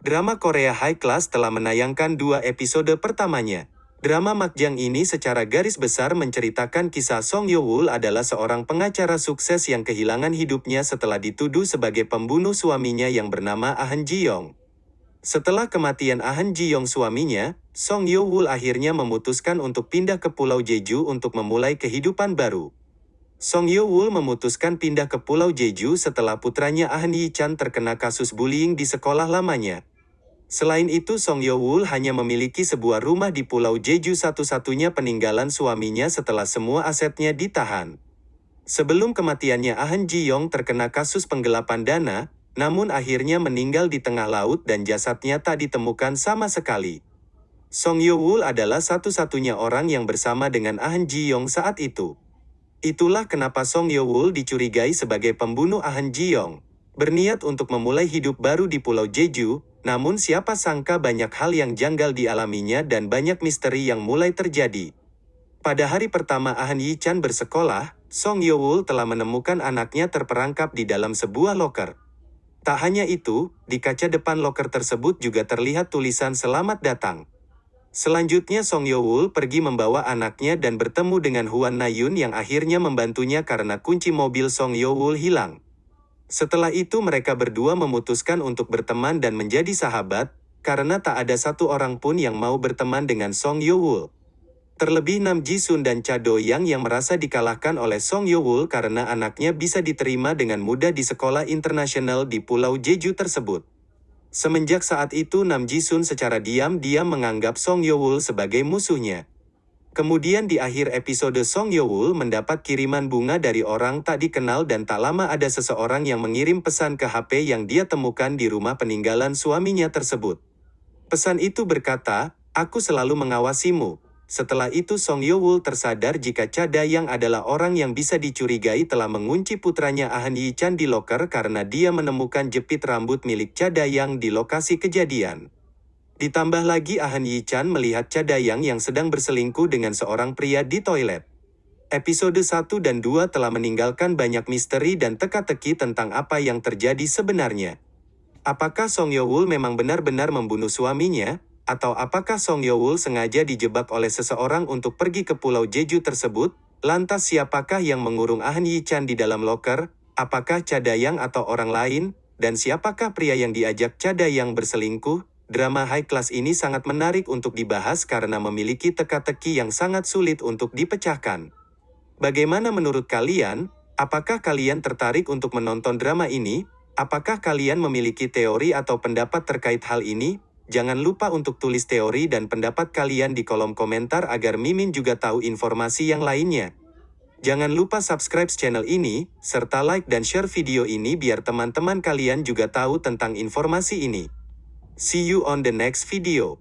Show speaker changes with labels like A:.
A: Drama Korea High Class telah menayangkan dua episode pertamanya. Drama Makjang ini secara garis besar menceritakan kisah Song Yo-woo adalah seorang pengacara sukses yang kehilangan hidupnya setelah dituduh sebagai pembunuh suaminya yang bernama Ahn Ji-yong. Setelah kematian Ahn Ji-yong suaminya, Song Yo-woo akhirnya memutuskan untuk pindah ke Pulau Jeju untuk memulai kehidupan baru. Song Yo-woo memutuskan pindah ke Pulau Jeju setelah putranya Ahn Yi-chan terkena kasus bullying di sekolah lamanya. Selain itu Song Yo-woo hanya memiliki sebuah rumah di Pulau Jeju satu-satunya peninggalan suaminya setelah semua asetnya ditahan. Sebelum kematiannya Ahn Ji-yong terkena kasus penggelapan dana, namun akhirnya meninggal di tengah laut dan jasadnya tak ditemukan sama sekali. Song Yo-woo adalah satu-satunya orang yang bersama dengan Ahn Ji-yong saat itu. Itulah kenapa Song Yo-woo dicurigai sebagai pembunuh Ahn Ji-yong. Berniat untuk memulai hidup baru di Pulau Jeju, namun siapa sangka banyak hal yang janggal dialaminya dan banyak misteri yang mulai terjadi. Pada hari pertama Ahn Yi-chan bersekolah, Song Yo-woo telah menemukan anaknya terperangkap di dalam sebuah loker. Tak hanya itu, di kaca depan loker tersebut juga terlihat tulisan selamat datang. Selanjutnya Song Yo-woo pergi membawa anaknya dan bertemu dengan Huan Na-yun yang akhirnya membantunya karena kunci mobil Song Yo-woo hilang. Setelah itu mereka berdua memutuskan untuk berteman dan menjadi sahabat, karena tak ada satu orang pun yang mau berteman dengan Song Yo-woo. Terlebih Nam Ji-sun dan Cha Do-yang yang merasa dikalahkan oleh Song Yo-woo karena anaknya bisa diterima dengan mudah di sekolah internasional di Pulau Jeju tersebut. Semenjak saat itu Nam Ji-sun secara diam-diam menganggap Song Yo-woo sebagai musuhnya. Kemudian di akhir episode Song Yo-woo mendapat kiriman bunga dari orang tak dikenal dan tak lama ada seseorang yang mengirim pesan ke HP yang dia temukan di rumah peninggalan suaminya tersebut. Pesan itu berkata, Aku selalu mengawasimu. Setelah itu Song Yo-woo tersadar jika Cha yang adalah orang yang bisa dicurigai telah mengunci putranya Ahn Yi-chan di loker karena dia menemukan jepit rambut milik Cha yang di lokasi kejadian. Ditambah lagi Ahn Yi-chan melihat Cha Dayang yang sedang berselingkuh dengan seorang pria di toilet. Episode 1 dan 2 telah meninggalkan banyak misteri dan teka-teki tentang apa yang terjadi sebenarnya. Apakah Song Yo-woo memang benar-benar membunuh suaminya? Atau apakah Song Yo-woo sengaja dijebak oleh seseorang untuk pergi ke Pulau Jeju tersebut? Lantas siapakah yang mengurung Ahn Yi-chan di dalam loker? Apakah Cha Dayang atau orang lain? Dan siapakah pria yang diajak Cha Dayang berselingkuh? Drama high class ini sangat menarik untuk dibahas karena memiliki teka-teki yang sangat sulit untuk dipecahkan. Bagaimana menurut kalian? Apakah kalian tertarik untuk menonton drama ini? Apakah kalian memiliki teori atau pendapat terkait hal ini? Jangan lupa untuk tulis teori dan pendapat kalian di kolom komentar agar Mimin juga tahu informasi yang lainnya. Jangan lupa subscribe channel ini, serta like dan share video ini biar teman-teman kalian juga tahu tentang informasi ini. See you on the next video.